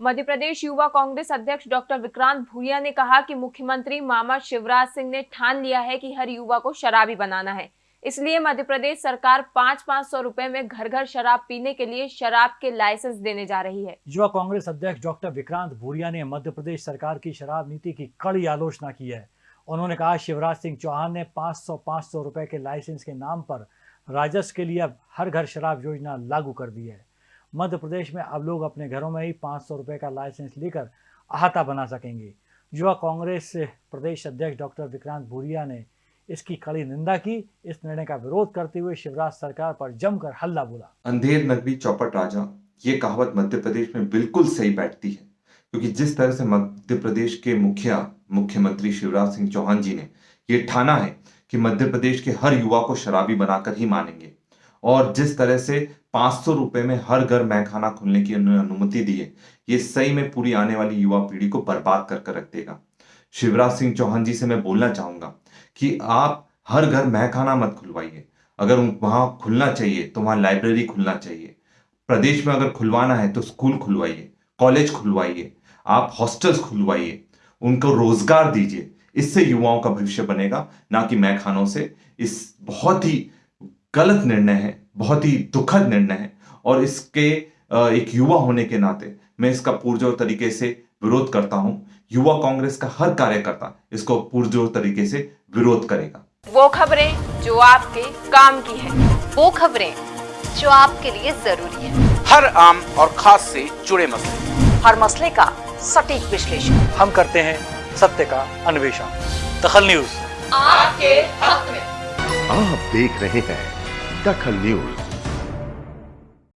मध्य प्रदेश युवा कांग्रेस अध्यक्ष डॉक्टर विक्रांत भूरिया ने कहा कि मुख्यमंत्री मामा शिवराज सिंह ने ठान लिया है कि हर युवा को शराबी बनाना है। इसलिए मध्य प्रदेश सरकार पाँच पाँच सौ रूपए में घर घर शराब पीने के लिए शराब के लाइसेंस देने जा रही है। युवा कांग्रेस अध्यक्ष डॉक्टर विक्रांत भूरिया ने मध्य प्रदेश सरकार की शराब नीति की कड़ी आलोचना की है। उन्होंने कहा, शिवराज सिंह चौहान ने 500 500 रुपए के लाइसेंस के नाम पर राजस्व के लिए हर घर शराब योजना लागू कर दी है। मध्य प्रदेश में अब लोग अपने घरों में ही 500 रुपए का लाइसेंस लेकर अहाता बना सकेंगे। युवा कांग्रेस प्रदेश अध्यक्ष डॉक्टर विक्रांत भूरिया ने इसकी कड़ी निंदा की। इस निर्णय का विरोध करते हुए शिवराज सरकार पर जमकर हल्ला बोला। अंधेर नगरी चौपट राजा, ये कहावत मध्य प्रदेश में बिल्कुल सही बैठती है, क्योंकि जिस तरह से मध्य प्रदेश के मुखिया, मुख्यमंत्री शिवराज सिंह चौहान जी ने ये ठाना है कि मध्य प्रदेश के हर युवा को शराबी बनाकर ही मानेंगे। और जिस तरह से पाँच सौ रुपए में हर घर मैखाना खुलने की अनुमति दी है, ये सही में पूरी आने वाली युवा पीढ़ी को बर्बाद कर कर रख देगा। शिवराज सिंह चौहान जी से मैं बोलना चाहूँगा कि आप हर घर मैखाना मत खुलवाइए। अगर वहाँ खुलना चाहिए तो वहाँ लाइब्रेरी खुलना चाहिए। प्रदेश में अगर खुलवाना है तो स्कूल खुलवाइए, कॉलेज खुलवाइए, आप हॉस्टल्स खुलवाइए, उनको रोज़गार दीजिए। इससे युवाओं का भविष्य बनेगा, ना कि मैखानों से। इस बहुत ही गलत निर्णय है बहुत ही दुखद निर्णय है और इसके एक युवा होने के नाते मैं इसका पुरजोर तरीके से विरोध करता हूँ। युवा कांग्रेस का हर कार्यकर्ता इसको पुरजोर तरीके से विरोध करेगा। वो खबरें जो आपके काम की है वो खबरें जो आपके लिए ज़रूरी है। हर आम और खास से जुड़े मसले। हर मसले का सटीक विश्लेषण। हम करते हैं सत्य का अन्वेषण। दखल न्यूज़। आपके हक में। आप देख रहे हैं दखल न्यूज़